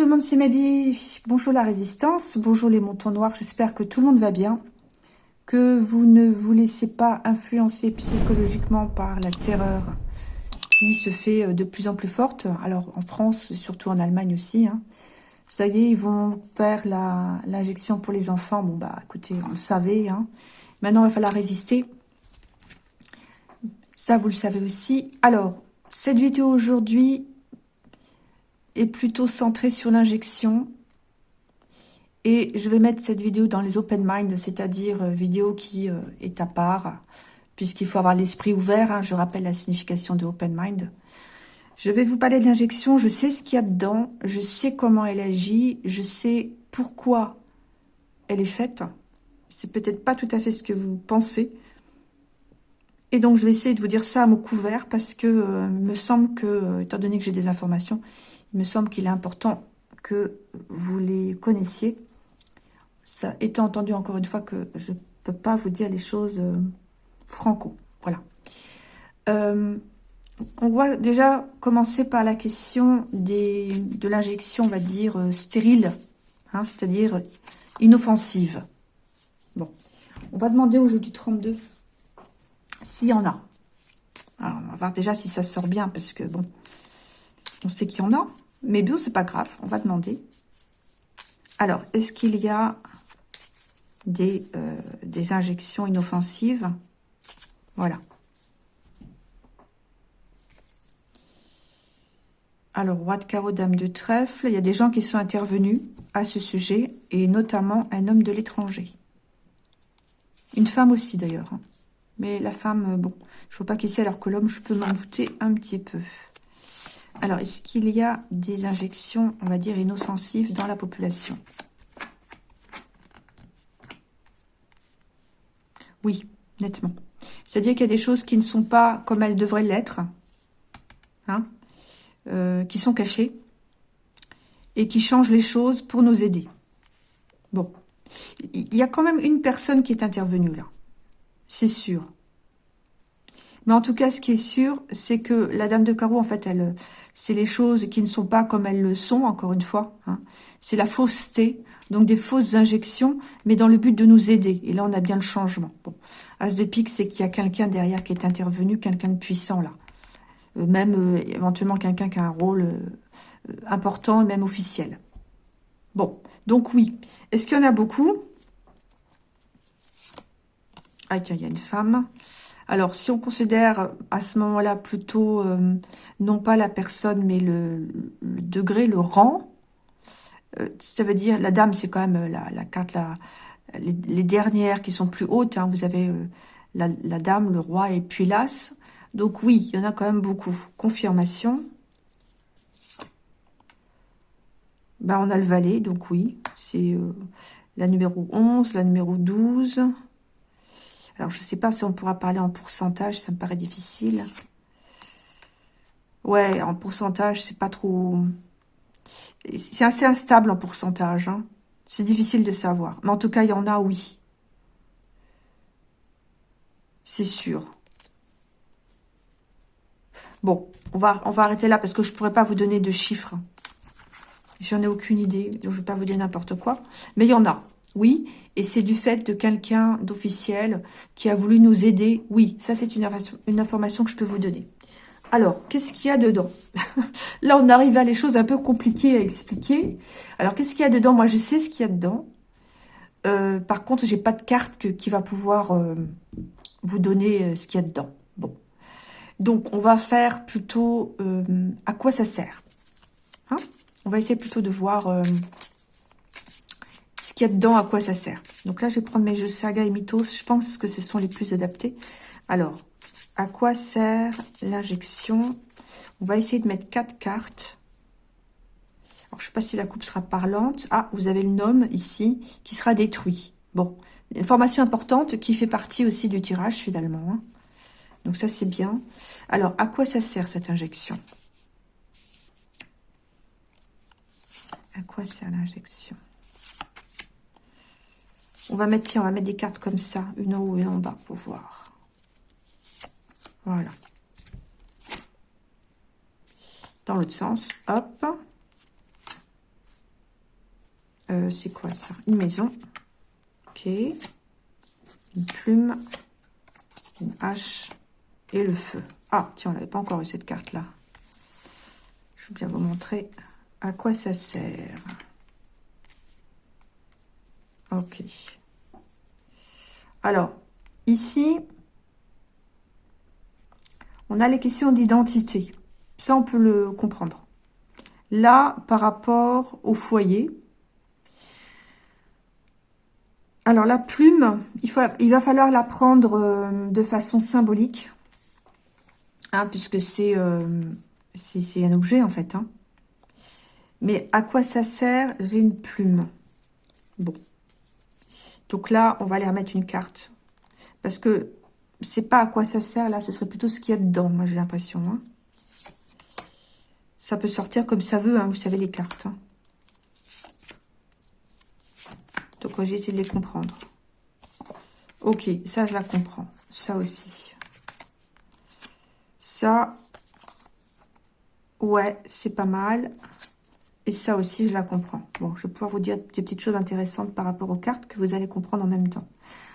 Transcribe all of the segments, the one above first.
tout le monde, c'est Mehdi. Bonjour la résistance, bonjour les montants noirs. J'espère que tout le monde va bien. Que vous ne vous laissez pas influencer psychologiquement par la terreur qui se fait euh, de plus en plus forte. Alors en France, surtout en Allemagne aussi. Hein. Ça y est, ils vont faire l'injection pour les enfants. Bon bah écoutez, on le savait. Hein. Maintenant, il va falloir résister. Ça, vous le savez aussi. Alors, cette vidéo aujourd'hui, est plutôt centré sur l'injection. Et je vais mettre cette vidéo dans les open mind, c'est-à-dire euh, vidéo qui euh, est à part, puisqu'il faut avoir l'esprit ouvert. Hein, je rappelle la signification de open mind. Je vais vous parler de l'injection. Je sais ce qu'il y a dedans. Je sais comment elle agit. Je sais pourquoi elle est faite. C'est peut-être pas tout à fait ce que vous pensez. Et donc, je vais essayer de vous dire ça à mon couvert parce que euh, me semble que, étant donné que j'ai des informations, il me semble qu'il est important que vous les connaissiez. Ça étant entendu encore une fois que je ne peux pas vous dire les choses euh, franco. Voilà. Euh, on va déjà commencer par la question des, de l'injection, on va dire, euh, stérile, hein, c'est-à-dire inoffensive. Bon, on va demander au jeu du 32 s'il y en a. Alors, on va voir déjà si ça sort bien, parce que, bon, on sait qu'il y en a. Mais bon, c'est pas grave, on va demander. Alors, est-ce qu'il y a des, euh, injections inoffensives? Voilà. Alors, roi de carreau, dame de trèfle, il y a des gens qui sont intervenus à ce sujet, et notamment un homme de l'étranger. Une femme aussi, d'ailleurs. Hein. Mais la femme, bon, je ne vois pas qui c'est, alors que l'homme, je peux m'en douter un petit peu. Alors, est-ce qu'il y a des injections, on va dire, inoffensives dans la population? Oui, nettement. C'est-à-dire qu'il y a des choses qui ne sont pas comme elles devraient l'être, hein, euh, qui sont cachées, et qui changent les choses pour nous aider. Bon, il y a quand même une personne qui est intervenue là, c'est sûr. Mais en tout cas, ce qui est sûr, c'est que la Dame de Carreau, en fait, elle, c'est les choses qui ne sont pas comme elles le sont, encore une fois. Hein. C'est la fausseté, donc des fausses injections, mais dans le but de nous aider. Et là, on a bien le changement. Bon. As de pique, c'est qu'il y a quelqu'un derrière qui est intervenu, quelqu'un de puissant, là. Euh, même, euh, éventuellement, quelqu'un qui a un rôle euh, important, même officiel. Bon, donc oui. Est-ce qu'il y en a beaucoup? Ah, tiens, il y a une femme. Alors, si on considère à ce moment-là plutôt, euh, non pas la personne, mais le, degré, le rang, euh, ça veut dire, la dame, c'est quand même la, la carte, les, dernières qui sont plus hautes. Hein. vous avez euh, la, la, dame, le roi et puis l'as. Donc oui, il y en a quand même beaucoup. Confirmation. Ben, on a le valet, donc oui. C'est la numéro 11, la numéro 12... Alors, je ne sais pas si on pourra parler en pourcentage, ça me paraît difficile. Ouais, en pourcentage, c'est pas trop... C'est assez instable en pourcentage. Hein. C'est difficile de savoir. Mais en tout cas, il y en a, oui. C'est sûr. Bon, on va, on va arrêter là parce que je ne pourrais pas vous donner de chiffres. J'en ai aucune idée, donc je ne vais pas vous dire n'importe quoi. Mais il y en a. Oui, et c'est du fait de quelqu'un d'officiel qui a voulu nous aider. Oui, ça c'est une, information que je peux vous donner. Alors, qu'est-ce qu'il y a dedans? Là, on arrive à les choses un peu compliquées à expliquer. Alors, qu'est-ce qu'il y a dedans? Moi, je sais ce qu'il y a dedans. Euh, par contre, j'ai pas de carte qui va pouvoir euh, vous donner euh, ce qu'il y a dedans. Bon. Donc, on va faire plutôt à quoi ça sert. Hein? On va essayer plutôt de voir a dedans, à quoi ça sert. Donc là, je vais prendre mes jeux Saga et Mythos. Je pense que ce sont les plus adaptés. Alors, à quoi sert l'injection? On va essayer de mettre quatre cartes. Alors, je sais pas si la coupe sera parlante. Ah, vous avez le nom ici qui sera détruit. Bon, information importante qui fait partie aussi du tirage finalement. Hein. Donc ça, c'est bien. Alors, à quoi ça sert cette injection? À quoi sert l'injection? On va mettre, on va des cartes comme ça, une en haut et une en bas pour voir. Voilà. Dans l'autre sens, hop. Euh, c'est quoi ça? Une maison. Ok. Une plume. Une hache. Et le feu. Ah, tiens, on n'avait pas encore eu cette carte-là. Je vais bien vous montrer à quoi ça sert. Ok. Alors, ici, on a les questions d'identité. Ça, on peut le comprendre. Là, par rapport au foyer, alors la plume, il, va falloir la prendre euh, de façon symbolique, hein, puisque euh, c'est un objet en fait. Hein. Mais à quoi ça sert J'ai une plume. Bon. Donc là, on va aller remettre une carte. Parce que c'est pas à quoi ça sert, là, ce serait plutôt ce qu'il y a dedans, moi j'ai l'impression. Hein. Ça peut sortir comme ça veut, hein, vous savez, les cartes. Hein. Donc, j'ai essayé de les comprendre. Ok, ça, je la comprends. Ça aussi. Ça, ouais, c'est pas mal. Et ça aussi, je la comprends. Bon, je vais pouvoir vous dire des petites choses intéressantes par rapport aux cartes que vous allez comprendre en même temps.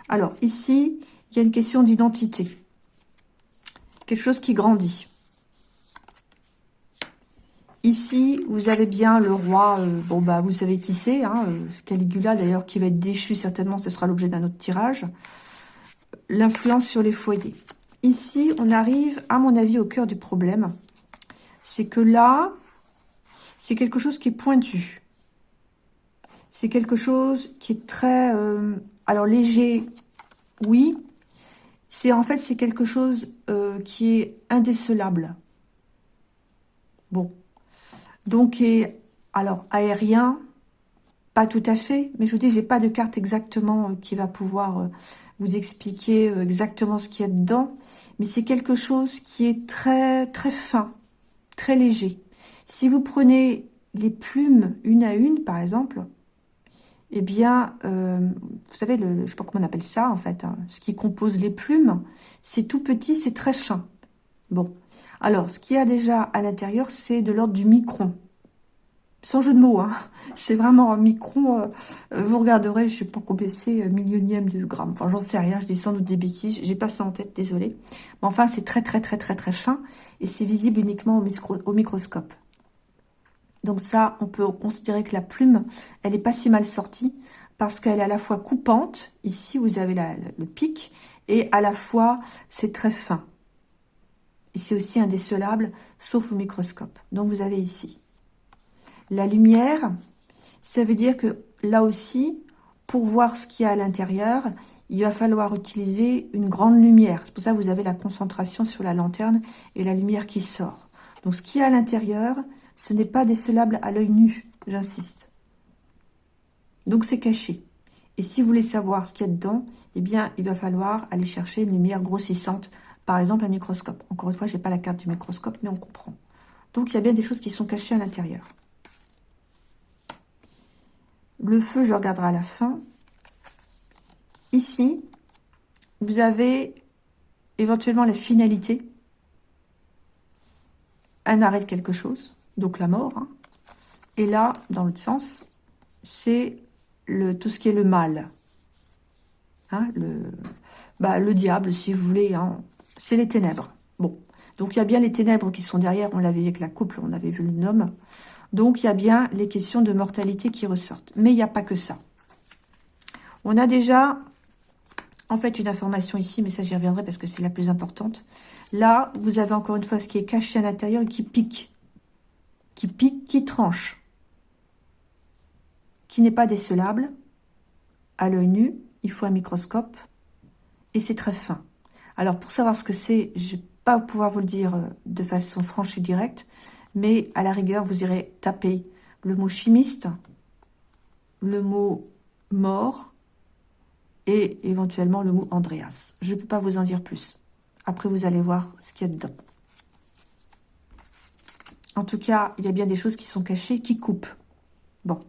Alors, ici, il y a une question d'identité. Quelque chose qui grandit. Ici, vous avez bien le roi, euh, bon bah vous savez qui c'est, hein, euh, Caligula d'ailleurs qui va être déchu certainement, ce sera l'objet d'un autre tirage. L'influence sur les foyers. Ici, on arrive à mon avis au cœur du problème. C'est que là, c'est quelque chose qui est pointu. C'est quelque chose qui est très... Euh, alors léger, oui. C'est En fait, c'est quelque chose qui est indécelable. Bon, donc, et, alors, aérien, pas tout à fait, mais je vous dis, j'ai pas de carte exactement euh, qui va pouvoir euh, vous expliquer euh, exactement ce qu'il y a dedans, mais c'est quelque chose qui est très, très fin, très léger. Si vous prenez les plumes une à une, par exemple, eh bien, vous savez, le, je sais pas comment on appelle ça, en fait, hein, ce qui compose les plumes, c'est tout petit, c'est très fin. Bon, alors, ce qu'il y a déjà à l'intérieur, c'est de l'ordre du micron. Sans jeu de mots, hein. c'est vraiment un micron. Euh, vous regarderez, je sais pas combien c'est, euh, millionième de gramme. Enfin, j'en sais rien, je dis sans doute des bêtises. J'ai pas ça en tête, désolé. Mais enfin, c'est très, très, très, très, très fin. Et c'est visible uniquement au, microscope. Donc ça, on peut considérer que la plume, elle est pas si mal sortie. Parce qu'elle est à la fois coupante. Ici, vous avez le pic. Et à la fois, c'est très fin. Et c'est aussi indécelable, sauf au microscope. Donc vous avez ici. La lumière, ça veut dire que là aussi, pour voir ce qu'il y a à l'intérieur, il va falloir utiliser une grande lumière. C'est pour ça que vous avez la concentration sur la lanterne et la lumière qui sort. Donc ce qu'il y a à l'intérieur, ce n'est pas décelable à l'œil nu, j'insiste. Donc c'est caché. Et si vous voulez savoir ce qu'il y a dedans, eh bien, il va falloir aller chercher une lumière grossissante par exemple, un microscope. Encore une fois, je n'ai pas la carte du microscope, mais on comprend. Donc, il y a bien des choses qui sont cachées à l'intérieur. Le feu, je regarderai à la fin. Ici, vous avez éventuellement la finalité. Un arrêt de quelque chose, donc la mort. Hein. Et là, dans l'autre sens, c'est tout ce qui est le mal. Hein, le, bah, le diable, si vous voulez. Hein c'est les ténèbres. Bon, donc il y a bien les ténèbres qui sont derrière, on l'avait avec la couple, on avait vu le nom. Donc il y a bien les questions de mortalité qui ressortent. Mais il n'y a pas que ça. On a déjà, en fait, une information ici, mais ça j'y reviendrai parce que c'est la plus importante. Là, vous avez encore une fois ce qui est caché à l'intérieur et qui pique. Qui pique, qui tranche. Qui n'est pas décelable. À l'œil nu, il faut un microscope. Et c'est très fin. Alors, pour savoir ce que c'est, je ne vais pas pouvoir vous le dire euh, de façon franche et directe, mais à la rigueur, vous irez taper le mot chimiste, le mot mort et éventuellement le mot Andreas. Je ne peux pas vous en dire plus. Après, vous allez voir ce qu'il y a dedans. En tout cas, il y a bien des choses qui sont cachées, qui coupent. Bon.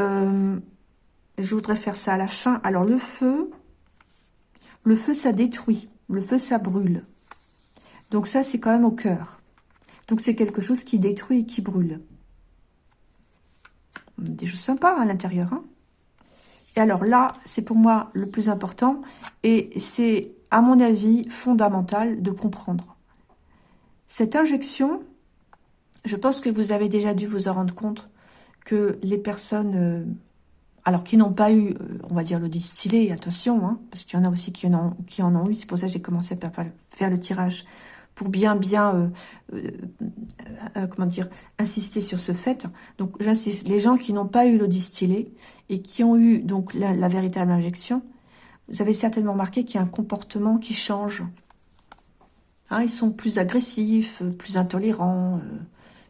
Euh, je voudrais faire ça à la fin. Alors, le feu, le feu, ça détruit. Le feu, ça brûle. Donc ça, c'est quand même au cœur. Donc c'est quelque chose qui détruit et qui brûle. des choses sympas à l'intérieur. Hein. Et alors là, c'est pour moi le plus important. Et c'est, à mon avis, fondamental de comprendre. Cette injection, je pense que vous avez déjà dû vous en rendre compte que les personnes, euh, alors qui n'ont pas eu, euh, on va dire le distillé, attention, hein, parce qu'il y en a aussi qui en ont, qui en ont eu, c'est pour ça que j'ai commencé à faire le tirage pour bien, bien, euh, comment dire, insister sur ce fait. Donc, j'insiste, les gens qui n'ont pas eu l'eau distillée et qui ont eu donc la, véritable injection, vous avez certainement remarqué qu'il y a un comportement qui change. Hein, ils sont plus agressifs, plus intolérants,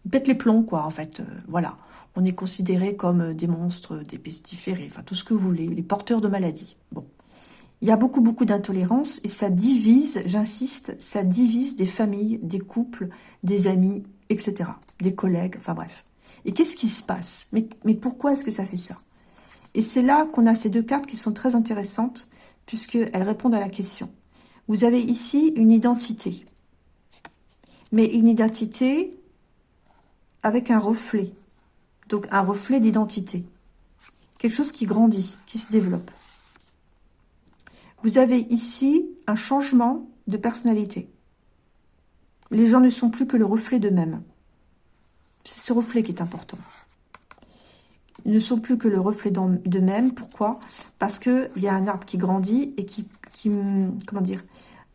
ils pètent les plombs, quoi, en fait. voilà on est considéré comme euh, des monstres, des pestiférés, enfin tout ce que vous voulez, les porteurs de maladies. Bon. Il y a beaucoup, beaucoup d'intolérance et ça divise, j'insiste, ça divise des familles, des couples, des amis, etc. Des collègues, enfin bref. Et qu'est-ce qui se passe? Mais, mais pourquoi est-ce que ça fait ça? Et c'est là qu'on a ces deux cartes qui sont très intéressantes puisqu'elles répondent à la question. Vous avez ici une identité. Mais une identité avec un reflet. Donc un reflet d'identité. Quelque chose qui grandit, qui se développe. Vous avez ici un changement de personnalité. Les gens ne sont plus que le reflet d'eux-mêmes. C'est ce reflet qui est important. Ils ne sont plus que le reflet d'eux-mêmes. Pourquoi? Parce qu'il y a un arbre qui grandit et qui, comment dire,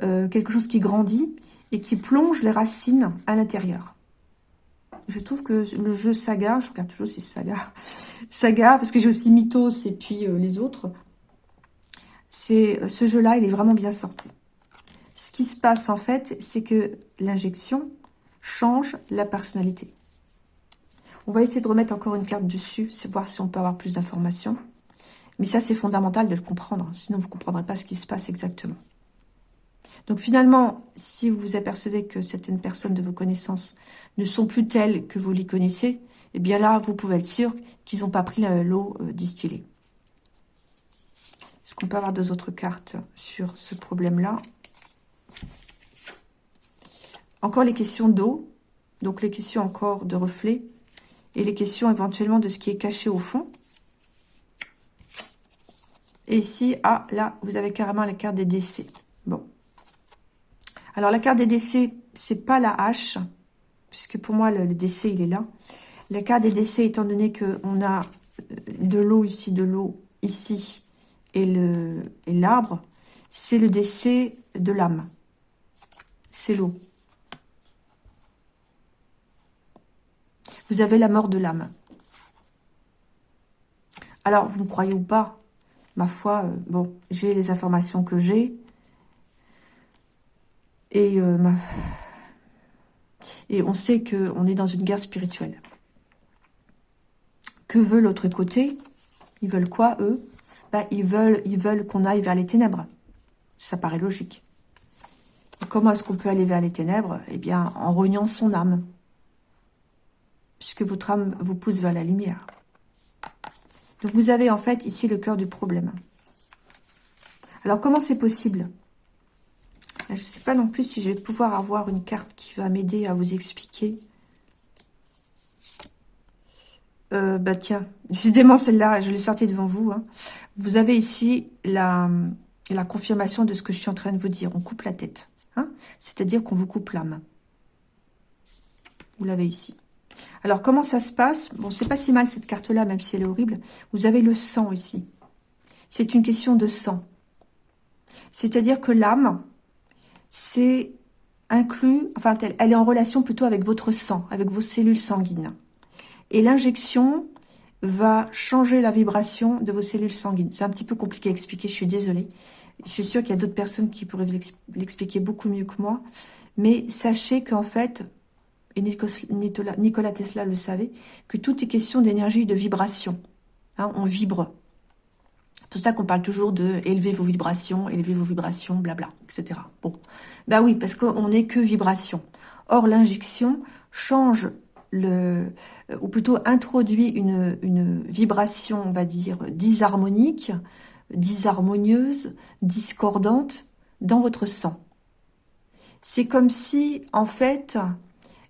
euh, quelque chose qui grandit et qui plonge les racines à l'intérieur je trouve que le jeu Saga, je regarde toujours si c'est Saga, Saga, parce que j'ai aussi Mythos et puis euh, les autres, c'est euh, ce jeu-là, il est vraiment bien sorti. Ce qui se passe en fait, c'est que l'injection change la personnalité. On va essayer de remettre encore une carte dessus, voir si on peut avoir plus d'informations. Mais ça, c'est fondamental de le comprendre, sinon vous ne comprendrez pas ce qui se passe exactement. Donc finalement, si vous apercevez que certaines personnes de vos connaissances ne sont plus telles que vous les connaissez, eh bien là, vous pouvez être sûr qu'ils n'ont pas pris l'eau euh, distillée. Qu'on peut avoir deux autres cartes sur ce problème-là Encore les questions d'eau, donc les questions encore de reflets, et les questions éventuellement de ce qui est caché au fond. Et ici, ah, là, vous avez carrément la carte des décès. Bon. Alors, la carte des décès, c'est pas la hache, puisque pour moi, le, décès, il est là. La carte des décès, étant donné qu'on a euh, de l'eau ici, de l'eau ici, et l'arbre, c'est le décès de l'âme. C'est l'eau. Vous avez la mort de l'âme. Alors, vous me croyez ou pas, ma foi, euh, bon, j'ai les informations que j'ai. Et, euh, et on sait qu'on est dans une guerre spirituelle. Que veut l'autre côté? Ils veulent quoi, eux? Ils veulent, ils veulent qu'on aille vers les ténèbres. Ça paraît logique. comment est-ce qu'on peut aller vers les ténèbres? Eh bien, en reniant son âme. Puisque votre âme vous pousse vers la lumière. Donc, vous avez en fait ici le cœur du problème. Alors, comment c'est possible? Je ne sais pas non plus si je vais pouvoir avoir une carte qui va m'aider à vous expliquer. Euh, bah tiens, décidément celle-là, je l'ai sortie devant vous. Hein. Vous avez ici la, confirmation de ce que je suis en train de vous dire. On coupe la tête. Hein. C'est-à-dire qu'on vous coupe l'âme. Vous l'avez ici. Alors, comment ça se passe? Bon, c'est pas si mal cette carte-là, même si elle est horrible. Vous avez le sang ici. C'est une question de sang. C'est-à-dire que l'âme, c'est inclus, enfin, elle est en relation plutôt avec votre sang, avec vos cellules sanguines. Et l'injection va changer la vibration de vos cellules sanguines. C'est un petit peu compliqué à expliquer, je suis désolée. Je suis sûre qu'il y a d'autres personnes qui pourraient l'expliquer beaucoup mieux que moi. Mais sachez qu'en fait, et Nicolas Tesla le savait, que tout est question d'énergie et de vibration. Hein, on vibre. C'est pour ça qu'on parle toujours de élever vos vibrations, élever vos vibrations, blabla, etc. Bon, bah oui, parce qu'on n'est que vibration. Or, l'injection change ou plutôt introduit une, vibration, on va dire, disharmonique, disharmonieuse, discordante dans votre sang. C'est comme si, en fait,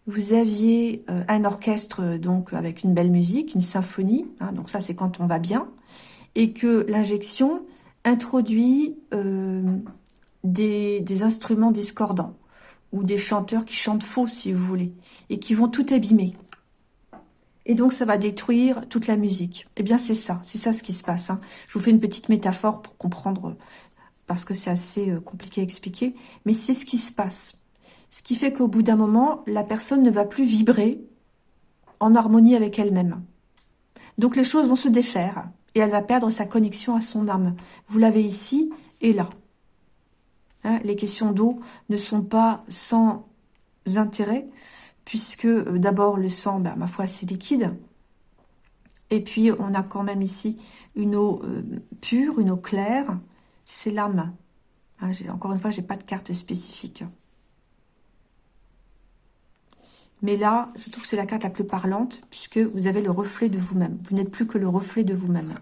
vous aviez euh, un orchestre donc avec une belle musique, une symphonie, hein, donc ça c'est quand on va bien, et que l'injection introduit euh, des, instruments discordants, ou des chanteurs qui chantent faux si vous voulez, et qui vont tout abîmer. Et donc ça va détruire toute la musique. Eh bien c'est ça, c'est ça ce qui se passe. Hein. Je vous fais une petite métaphore pour comprendre, parce que c'est assez compliqué à expliquer, mais c'est ce qui se passe. Ce qui fait qu'au bout d'un moment, la personne ne va plus vibrer en harmonie avec elle-même. Donc les choses vont se défaire et elle va perdre sa connexion à son âme. Vous l'avez ici et là. Hein, les questions d'eau ne sont pas sans intérêt, puisque euh, d'abord le sang, ben, ma foi, c'est liquide. Et puis on a quand même ici une eau euh, pure, une eau claire, c'est l'âme. Hein, encore une fois, j'ai pas de carte spécifique. Mais là, je trouve que c'est la carte la plus parlante, puisque vous avez le reflet de vous-même. Vous, n'êtes plus que le reflet de vous-même.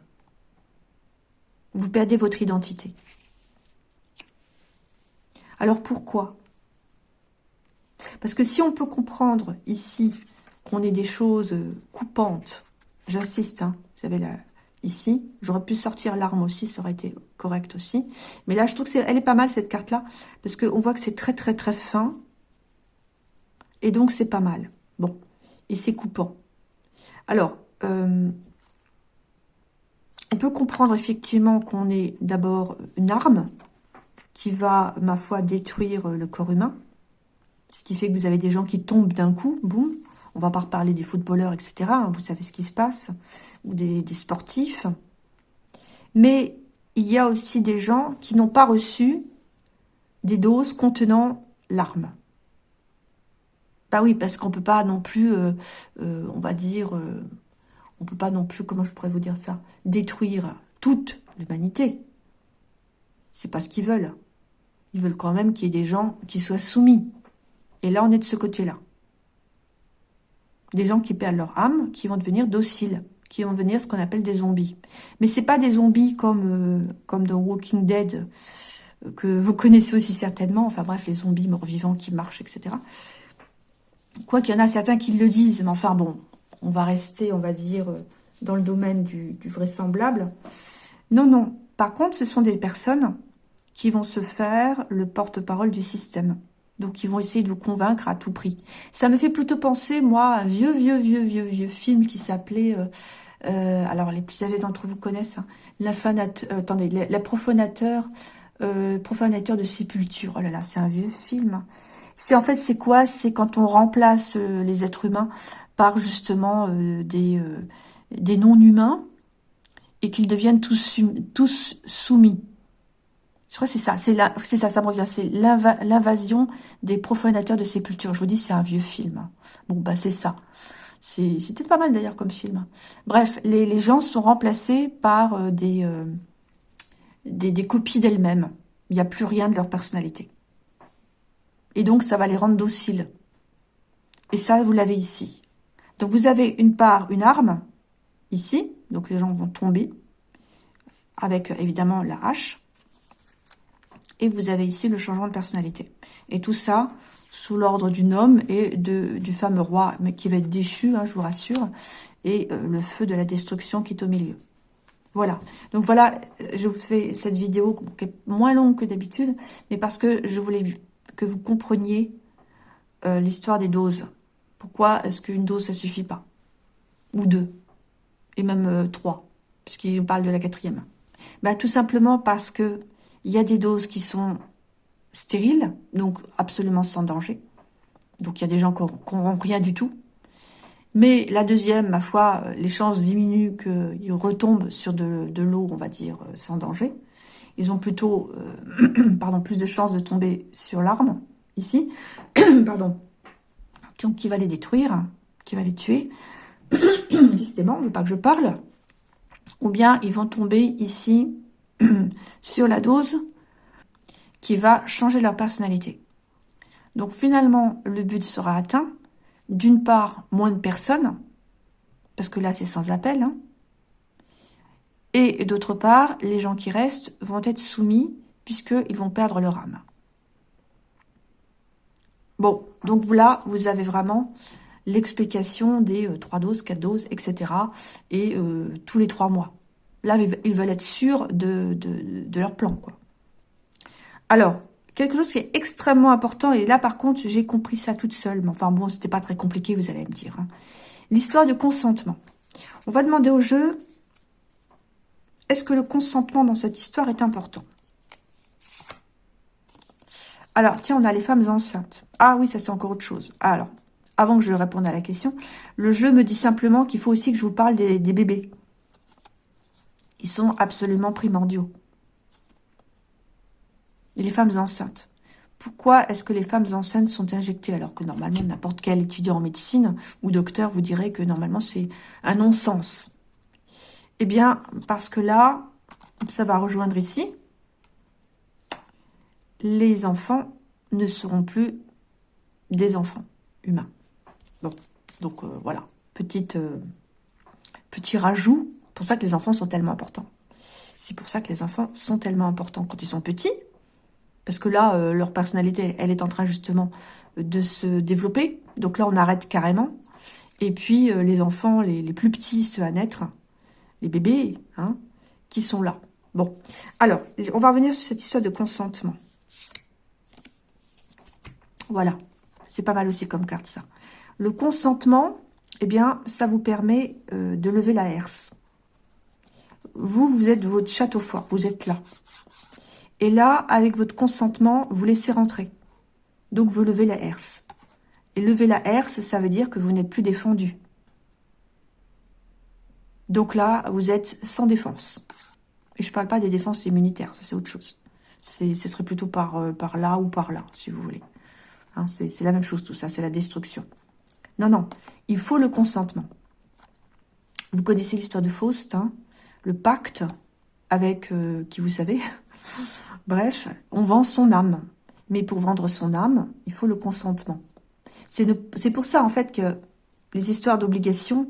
Vous perdez votre identité. Alors pourquoi? Parce que si on peut comprendre ici qu'on ait des choses coupantes, j'insiste, hein, vous savez, là, ici, j'aurais pu sortir l'arme aussi, ça aurait été correct aussi. Mais là, je trouve qu'elle est, est pas mal, cette carte-là, parce qu'on voit que c'est très, très, très fin, et donc, c'est pas mal. Bon. Et c'est coupant. Alors, euh, on peut comprendre effectivement qu'on est d'abord une arme qui va, ma foi, détruire le corps humain. Ce qui fait que vous avez des gens qui tombent d'un coup, boum. On va pas reparler des footballeurs, etc. Hein, vous savez ce qui se passe. Ou des, sportifs. Mais il y a aussi des gens qui n'ont pas reçu des doses contenant l'arme. Bah oui, parce qu'on peut pas non plus, euh, euh, on va dire, euh, on peut pas non plus, comment je pourrais vous dire ça, détruire toute l'humanité. C'est pas ce qu'ils veulent. Ils veulent quand même qu'il y ait des gens qui soient soumis. Et là, on est de ce côté-là. Des gens qui perdent leur âme, qui vont devenir dociles, qui vont devenir ce qu'on appelle des zombies. Mais c'est pas des zombies comme, comme dans Walking Dead, que vous connaissez aussi certainement. Enfin bref, les zombies morts-vivants qui marchent, etc. Quoi qu'il y en a certains qui le disent, mais enfin bon, on va rester, on va dire, euh, dans le domaine du, vraisemblable. Non, non. Par contre, ce sont des personnes qui vont se faire le porte-parole du système. Donc, ils vont essayer de vous convaincre à tout prix. Ça me fait plutôt penser, moi, à un vieux, vieux, vieux, vieux, vieux film qui s'appelait... Euh, euh, alors, les plus âgés d'entre vous connaissent. Hein, attendez, la profanateur, profanateur de sépulture. Oh là là, c'est un vieux film. C'est en fait, c'est quoi? C'est quand on remplace euh, les êtres humains par justement euh, des, euh, des non-humains et qu'ils deviennent tous, tous soumis. Je crois que c'est ça, c'est ça, ça me revient, c'est l'invasion des profanateurs de sépulture. Je vous dis, c'est un vieux film. Bon, bah c'est ça. C'était pas mal d'ailleurs comme film. Bref, les, les, gens sont remplacés par des, des, des copies d'elles-mêmes. Il n'y a plus rien de leur personnalité. Et donc, ça va les rendre dociles. Et ça, vous l'avez ici. Donc, vous avez une part, une arme, ici. Donc, les gens vont tomber avec, évidemment, la hache. Et vous avez ici le changement de personnalité. Et tout ça, sous l'ordre d'une homme et de, du fameux roi, mais qui va être déchu, hein, je vous rassure, et euh, le feu de la destruction qui est au milieu. Voilà. Donc voilà, je vous fais cette vidéo qui est moins longue que d'habitude, mais parce que je voulais que vous compreniez euh, l'histoire des doses. Pourquoi est-ce qu'une dose, ça suffit pas? Ou deux. Et même euh, trois, puisqu'il parle de la quatrième. Ben, tout simplement parce que il y a des doses qui sont stériles, donc absolument sans danger. Donc il y a des gens qui n'ont rien du tout. Mais la deuxième, ma foi, les chances diminuent qu'ils retombent sur de, l'eau, on va dire, sans danger ils ont plutôt euh, pardon, plus de chances de tomber sur l'arme, ici, pardon, qui va les détruire, qui va les tuer. Décidément, on ne veut pas que je parle. Ou bien ils vont tomber ici sur la dose qui va changer leur personnalité. Donc finalement, le but sera atteint. D'une part, moins de personnes, parce que là c'est sans appel, hein, et d'autre part, les gens qui restent vont être soumis puisqu'ils vont perdre leur âme. Bon, donc là, vous avez vraiment l'explication des euh, trois 3 doses, 4 doses, etc. Et euh, tous les 3 mois. Là, ils veulent être sûrs de, leur plan. Alors, quelque chose qui est extrêmement important, et là, par contre, j'ai compris ça toute seule. Mais enfin, bon, c'était pas très compliqué, vous allez me dire. Hein. L'histoire du consentement. On va demander au jeu, est-ce que le consentement dans cette histoire est important? Alors, tiens, on a les femmes enceintes. Ah oui, ça c'est encore autre chose. Alors, avant que je réponde à la question, le jeu me dit simplement qu'il faut aussi que je vous parle des, bébés. Ils sont absolument primordiaux. Les femmes enceintes. Pourquoi est-ce que les femmes enceintes sont injectées alors que normalement n'importe quel étudiant en médecine ou docteur vous dirait que normalement c'est un non-sens? Eh bien, parce que là, ça va rejoindre ici, les enfants ne seront plus des enfants humains. Bon, donc euh, voilà, Petite, euh, petit rajout, pour ça que les enfants sont tellement importants. C'est pour ça que les enfants sont tellement importants quand ils sont petits, parce que là, euh, leur personnalité, elle est en train justement de se développer. Donc là, on arrête carrément. Et puis, les enfants, les, les, plus petits, ceux à naître, les bébés, hein, qui sont là. Bon, alors, on va revenir sur cette histoire de consentement. Voilà, c'est pas mal aussi comme carte ça. Le consentement, eh bien, ça vous permet euh, de lever la herse. Vous, vous êtes votre château fort, vous êtes là. Et là, avec votre consentement, vous laissez rentrer. Donc, vous levez la herse. Et lever la herse, ça veut dire que vous n'êtes plus défendu. Donc là, vous êtes sans défense. Et je ne parle pas des défenses immunitaires, ça c'est autre chose ce serait plutôt par, euh, par là ou par là, si vous voulez. Hein, c'est la même chose tout ça, c'est la destruction. Non, non, il faut le consentement. Vous connaissez l'histoire de Faust, hein, le pacte avec, euh, qui vous savez, bref, on vend son âme. Mais pour vendre son âme, il faut le consentement. C'est pour ça, en fait, que les histoires d'obligation,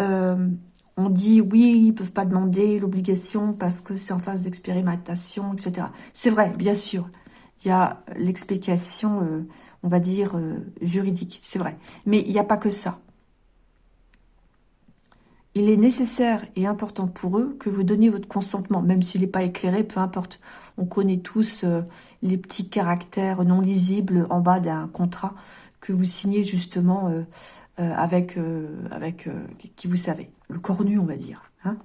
euh, on dit oui, ils peuvent pas demander l'obligation parce que c'est en phase d'expérimentation, etc. C'est vrai, bien sûr. Il y a l'explication, euh, on va dire, juridique, c'est vrai. Mais il n'y a pas que ça. Il est nécessaire et important pour eux que vous donniez votre consentement, même s'il n'est pas éclairé, peu importe. On connaît tous euh, les petits caractères non lisibles en bas d'un contrat que vous signez justement euh, avec, euh, avec euh, qui vous savez, le cornu, on va dire. Hein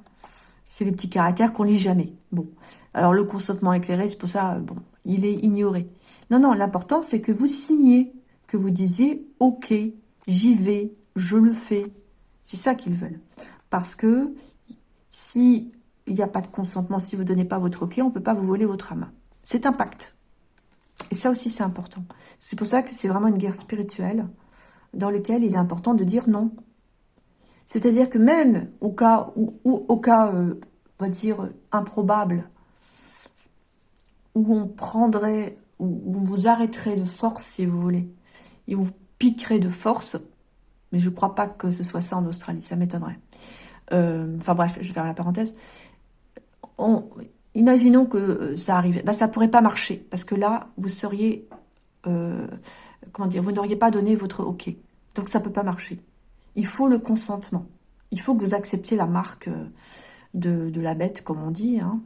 c'est les petits caractères qu'on lit jamais. Bon, alors le consentement éclairé, c'est pour ça, bon, il est ignoré. Non, non, l'important, c'est que vous signez, que vous disiez « Ok, j'y vais, je le fais ». C'est ça qu'ils veulent. Parce que si il n'y a pas de consentement, si vous ne donnez pas votre OK, on ne peut pas vous voler votre main. C'est un pacte. Et ça aussi, c'est important. C'est pour ça que c'est vraiment une guerre spirituelle dans lequel il est important de dire non. C'est-à-dire que même au cas, au cas euh, on va dire, improbable, où on prendrait, où on vous arrêterait de force, si vous voulez, et on vous piquerait de force, mais je ne crois pas que ce soit ça en Australie, ça m'étonnerait. Euh, enfin bref, je vais faire la parenthèse. imaginons que euh, ça arrive, bah, ça pourrait pas marcher, parce que là, vous seriez comment dire, vous n'auriez pas donné votre OK. Donc ça ne peut pas marcher. Il faut le consentement. Il faut que vous acceptiez la marque euh, de, la bête, comme on dit, hein,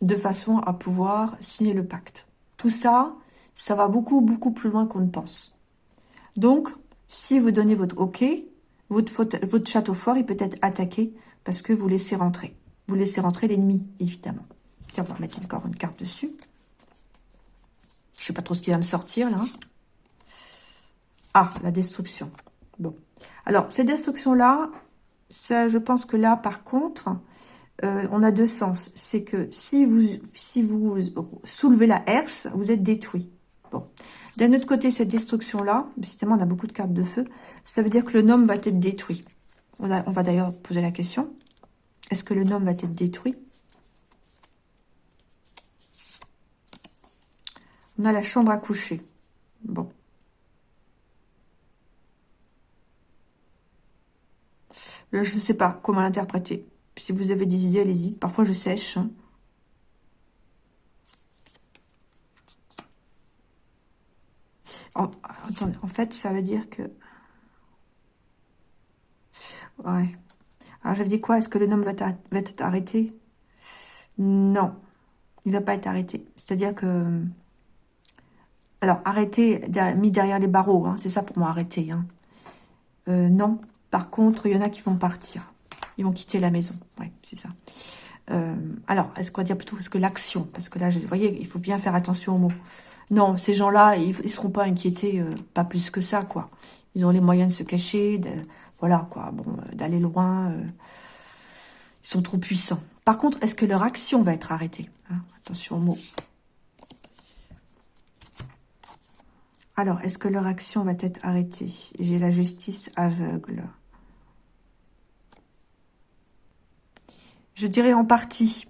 de façon à pouvoir signer le pacte. Tout ça, ça va beaucoup, beaucoup plus loin qu'on ne pense. Donc, si vous donnez votre OK, votre, château fort, il peut être attaqué parce que vous laissez rentrer. Vous laissez rentrer l'ennemi, évidemment. Tiens, on va mettre encore une carte dessus. Je sais pas trop ce qui va me sortir, là. Ah, la destruction. Bon. Alors, cette destruction-là, ça, je pense que là, par contre, euh, on a deux sens. C'est que si vous, si vous soulevez la herse, vous êtes détruit. Bon. D'un autre côté, cette destruction-là, justement, on a beaucoup de cartes de feu, ça veut dire que le nom va être détruit. On, va d'ailleurs poser la question. Est-ce que le nom va être détruit? On a la chambre à coucher. Bon. Là, je ne sais pas comment l'interpréter. Si vous avez des idées, allez-y. Parfois, je sèche. Hein. En, en fait, ça veut dire que... Ouais. Alors, je dis quoi? Est-ce que le homme va, être arrêté? Non. Il va pas être arrêté. C'est-à-dire que... Alors, arrêté, mis derrière les barreaux. Hein, c'est ça pour moi, arrêté. Hein. Euh, non. Par contre, il y en a qui vont partir. Ils vont quitter la maison. Oui, c'est ça. Euh, alors, est-ce qu'on va dire plutôt est-ce que l'action? Parce que là, vous voyez, il faut bien faire attention aux mots. Non, ces gens-là, ils ne seront pas inquiétés, euh, pas plus que ça, quoi. Ils ont les moyens de se cacher, voilà, quoi, bon, euh, d'aller loin. ils sont trop puissants. Par contre, est-ce que leur action va être arrêtée hein? Attention aux mots. Alors, est-ce que leur action va être arrêtée? J'ai la justice aveugle. Je dirais en partie.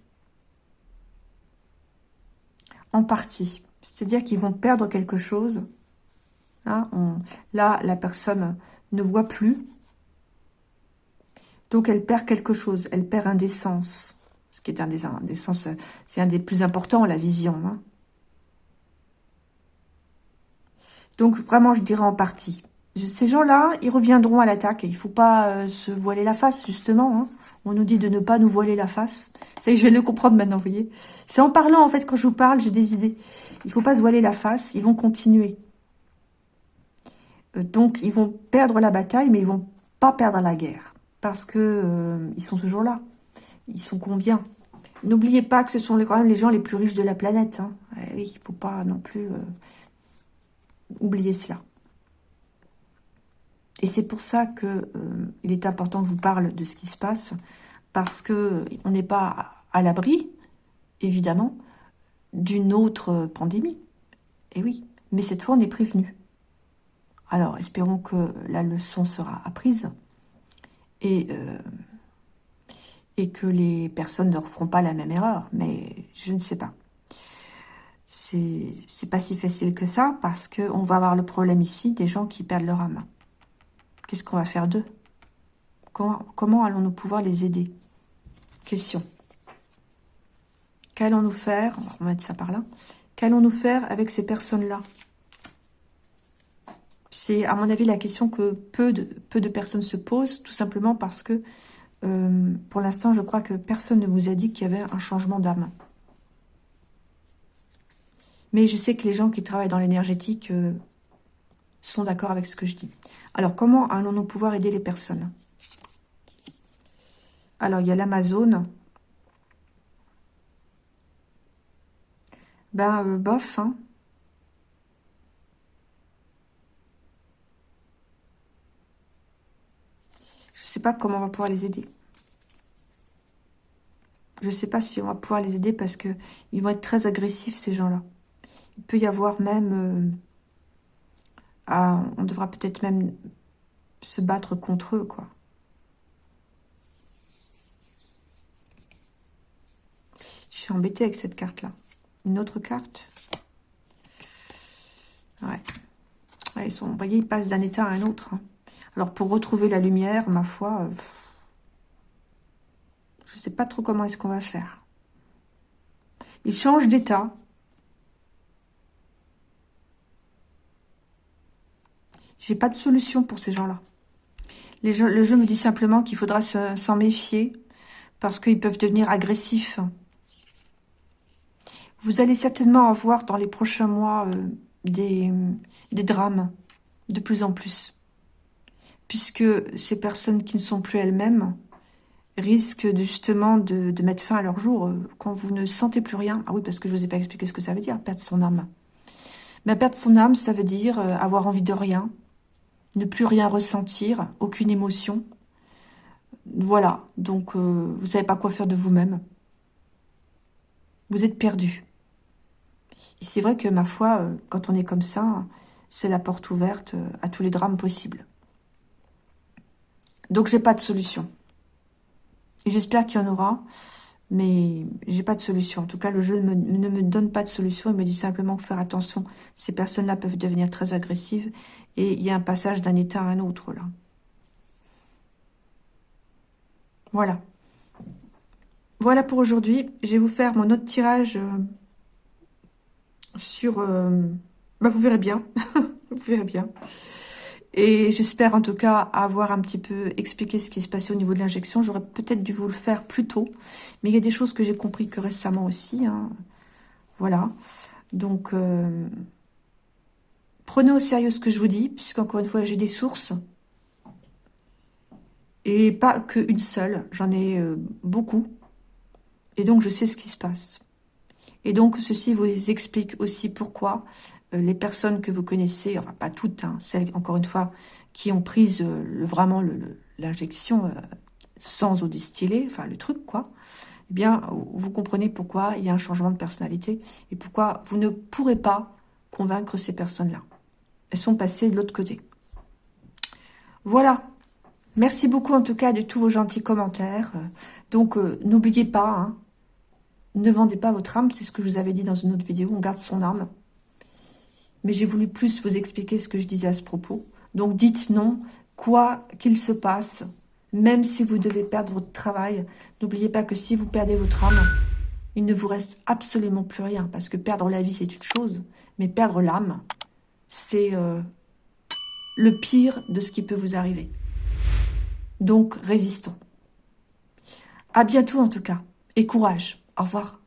En partie. C'est-à-dire qu'ils vont perdre quelque chose. Hein, là, la personne ne voit plus. Donc, elle perd quelque chose. Elle perd un des sens. Ce qui est un des, sens, c'est un des plus importants, la vision. Hein. Donc, vraiment, je dirais en partie. Ces gens-là, ils reviendront à l'attaque. Il ne faut pas euh, se voiler la face, justement. Hein. On nous dit de ne pas nous voiler la face. Ça je vais le comprendre maintenant, vous voyez. C'est en parlant, en fait, quand je vous parle, j'ai des idées. Il ne faut pas se voiler la face. Ils vont continuer. Euh, donc, ils vont perdre la bataille, mais ils vont pas perdre la guerre. Parce que euh, ils sont toujours là. Ils sont combien? N'oubliez pas que ce sont quand même les gens les plus riches de la planète. Hein. Eh il ne faut pas non plus oublier cela. Et c'est pour ça que euh, est important que vous parle de ce qui se passe, parce que on n'est pas à l'abri, évidemment, d'une autre pandémie. Et oui, mais cette fois, on est prévenu. Alors, espérons que la leçon sera apprise et, euh, et que les personnes ne referont pas la même erreur, mais je ne sais pas. C'est pas si facile que ça, parce qu'on va avoir le problème ici des gens qui perdent leur âme. Qu'est-ce qu'on va faire d'eux? Comment, allons-nous pouvoir les aider? Question. Qu'allons-nous faire On va mettre ça par là. Qu'allons-nous faire avec ces personnes-là? C'est, à mon avis, la question que peu de, personnes se posent, tout simplement parce que, euh, pour l'instant, je crois que personne ne vous a dit qu'il y avait un changement d'âme. Mais je sais que les gens qui travaillent dans l'énergétique euh, sont d'accord avec ce que je dis. Alors, comment allons-nous pouvoir aider les personnes? Alors, il y a l'Amazon. Ben, euh, bof, hein. Je sais pas comment on va pouvoir les aider. Je sais pas si on va pouvoir les aider parce que ils vont être très agressifs, ces gens-là. Il peut y avoir même... Euh, on devra peut-être même se battre contre eux, quoi. Je suis embêtée avec cette carte-là. Une autre carte? Ouais. ils sont, vous voyez, ils passent d'un état à un autre. Hein. Alors, pour retrouver la lumière, ma foi, euh, je ne sais pas trop comment est-ce qu'on va faire. Ils changent d'état. J'ai pas de solution pour ces gens-là. Le jeu me dit simplement qu'il faudra s'en méfier parce qu'ils peuvent devenir agressifs. Vous allez certainement avoir dans les prochains mois euh, des, des drames de plus en plus. Puisque ces personnes qui ne sont plus elles-mêmes risquent de, justement de, mettre fin à leur jour euh, quand vous ne sentez plus rien. Ah oui, parce que je ne vous ai pas expliqué ce que ça veut dire, perdre son âme. Mais perdre son âme, ça veut dire euh, avoir envie de rien, ne plus rien ressentir, aucune émotion. Voilà, donc euh, vous savez pas quoi faire de vous-même. Vous êtes perdu. Et c'est vrai que, ma foi, euh, quand on est comme ça, c'est la porte ouverte euh, à tous les drames possibles. Donc j'ai pas de solution. J'espère qu'il y en aura mais j'ai pas de solution. En tout cas, le jeu ne me, donne pas de solution. Il me dit simplement faire attention. Ces personnes-là peuvent devenir très agressives et il y a un passage d'un état à un autre, là. Voilà. Voilà pour aujourd'hui. Je vais vous faire mon autre tirage euh, sur... Euh, bah, vous verrez bien. Vous verrez bien. Et j'espère en tout cas avoir un petit peu expliqué ce qui se passait au niveau de l'injection. J'aurais peut-être dû vous le faire plus tôt. Mais il y a des choses que j'ai compris que récemment aussi. Hein. Voilà. Donc, euh, prenez au sérieux ce que je vous dis, puisqu'encore une fois, j'ai des sources. Et pas qu'une seule. J'en ai euh, beaucoup. Et donc, je sais ce qui se passe. Et donc, ceci vous explique aussi pourquoi les personnes que vous connaissez, enfin pas toutes, hein, celles, encore une fois, qui ont pris euh, vraiment l'injection euh, sans eau distillée, enfin le truc, quoi, eh bien, vous comprenez pourquoi il y a un changement de personnalité et pourquoi vous ne pourrez pas convaincre ces personnes-là. Elles sont passées de l'autre côté. Voilà. Merci beaucoup, en tout cas, de tous vos gentils commentaires. Donc, n'oubliez pas, hein, ne vendez pas votre âme, c'est ce que je vous avais dit dans une autre vidéo, on garde son âme mais j'ai voulu plus vous expliquer ce que je disais à ce propos. Donc dites non, quoi qu'il se passe, même si vous devez perdre votre travail, n'oubliez pas que si vous perdez votre âme, il ne vous reste absolument plus rien, parce que perdre la vie, c'est une chose, mais perdre l'âme, c'est euh, le pire de ce qui peut vous arriver. Donc, résistons. À bientôt en tout cas, et courage. Au revoir.